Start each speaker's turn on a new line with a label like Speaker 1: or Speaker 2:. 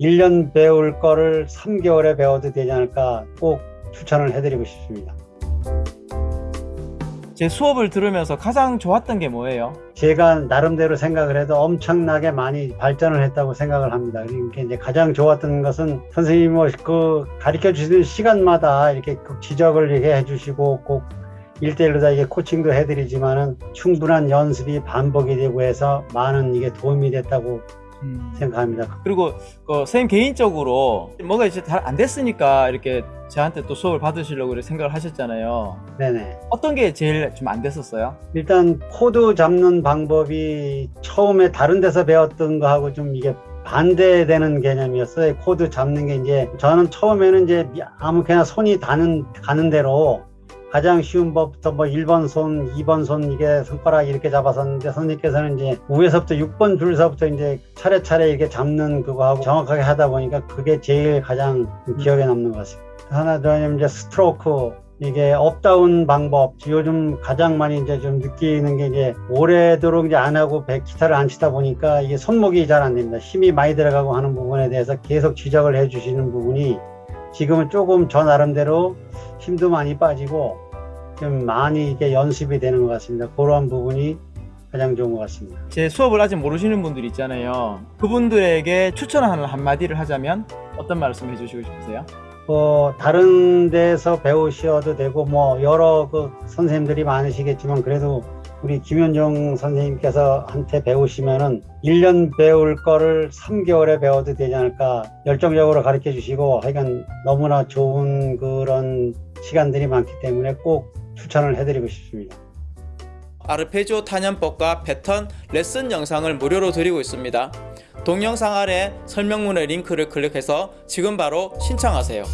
Speaker 1: 1년 배울 거를 3개월에 배워도 되지 않을까 꼭 추천을 해드리고 싶습니다.
Speaker 2: 제 수업을 들으면서 가장 좋았던 게 뭐예요?
Speaker 1: 제가 나름대로 생각을 해도 엄청나게 많이 발전을 했다고 생각을 합니다. 그러니까 이제 가장 좋았던 것은 선생님이 뭐 그 가르쳐 주시는 시간마다 이렇게 그 지적을 이렇게 해주시고 꼭 1대1로 다 이게 코칭도 해드리지만은 충분한 연습이 반복이 되고 해서 많은 이게 도움이 됐다고 생각합니다.
Speaker 2: 그리고 그 선생님 개인적으로 뭐가 이제 잘 안 됐으니까 이렇게 저한테 또 수업을 받으시려고 이렇게 생각을 하셨잖아요.
Speaker 1: 네네.
Speaker 2: 어떤 게 제일 좀 안 됐었어요?
Speaker 1: 일단 코드 잡는 방법이 처음에 다른 데서 배웠던 거하고 좀 이게 반대되는 개념이었어요. 코드 잡는 게 이제 저는 처음에는 이제 아무렇게나 손이 닿는 가는 대로 가장 쉬운 법부터 뭐 1번 손, 2번 손 이게 손가락 이렇게 잡았었는데 선생님께서는 이제 위에서부터 6번 줄서부터 이제 차례차례 이렇게 잡는 그거하고 정확하게 하다 보니까 그게 제일 가장 기억에 남는 것 같습니다. 하나 더 이제 스트로크 이게 up down 방법 요즘 가장 많이 이제 좀 느끼는 게 이제 오래도록 이제 안 하고 백 기타를 안 치다 보니까 이게 손목이 잘 안 됩니다. 힘이 많이 들어가고 하는 부분에 대해서 계속 지적을 해 주시는 부분이 지금은 조금 저 나름대로 힘도 많이 빠지고 좀 많이 이게 연습이 되는 것 같습니다. 그러한 부분이 가장 좋은 것 같습니다.
Speaker 2: 제 수업을 아직 모르시는 분들 있잖아요. 그분들에게 추천하는 한마디를 하자면 어떤 말씀 해주시고 싶으세요?
Speaker 1: 뭐 다른 데서 배우셔도 되고 뭐 여러 그 선생님들이 많으시겠지만 그래도 우리 김현종 선생님께서 한테 배우시면은 1년 배울 거를 3개월에 배워도 되지 않을까 열정적으로 가르쳐 주시고 하여간 너무나 좋은 그런 시간들이 많기 때문에 꼭 추천을 해드리고 싶습니다.
Speaker 3: 아르페지오 탄연법과 패턴 레슨 영상을 무료로 드리고 있습니다. 동영상 아래 설명문의 링크를 클릭해서 지금 바로 신청하세요.